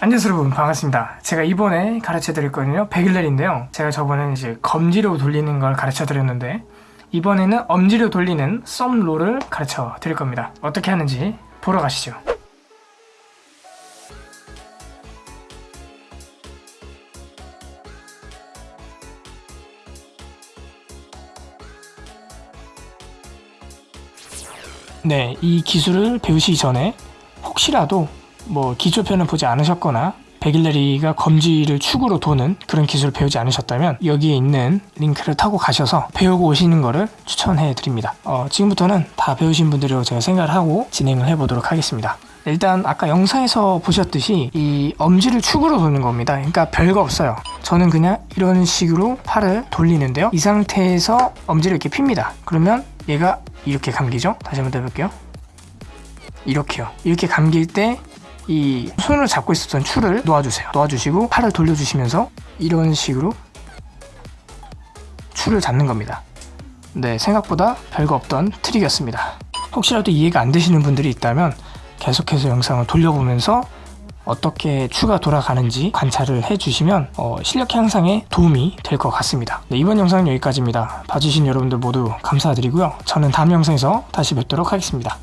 안녕하세요 여러분. 반갑습니다. 제가 이번에 가르쳐 드릴 거는요 백일날인데요. 제가 저번에 이제 검지로 돌리는 걸 가르쳐 드렸는데 이번에는 엄지로 돌리는 썸롤을 가르쳐 드릴 겁니다. 어떻게 하는지 보러 가시죠. 네, 이 기술을 배우시기 전에 혹시라도 뭐 기초편을 보지 않으셨거나 백일레리가 검지를 축으로 도는 그런 기술을 배우지 않으셨다면 여기에 있는 링크를 타고 가셔서 배우고 오시는 거를 추천해 드립니다. 어, 지금부터는 다 배우신 분들이라고 제가 생각을 하고 진행을 해 보도록 하겠습니다. 일단 아까 영상에서 보셨듯이 이 엄지를 축으로 도는 겁니다. 그러니까 별거 없어요. 저는 그냥 이런 식으로 팔을 돌리는데요. 이 상태에서 엄지를 이렇게 핍니다. 그러면 얘가 이렇게 감기죠? 다시 한번 더 해볼게요. 이렇게요. 이렇게 감길 때 이 손을 잡고 있었던 추를 놓아주세요. 놓아주시고 팔을 돌려주시면서 이런 식으로 추를 잡는 겁니다. 네 생각보다 별거 없던 트릭이었습니다. 혹시라도 이해가 안 되시는 분들이 있다면 계속해서 영상을 돌려보면서 어떻게 추가 돌아가는지 관찰을 해주시면 어, 실력 향상에 도움이 될 것 같습니다. 네, 이번 영상은 여기까지입니다. 봐주신 여러분들 모두 감사드리고요. 저는 다음 영상에서 다시 뵙도록 하겠습니다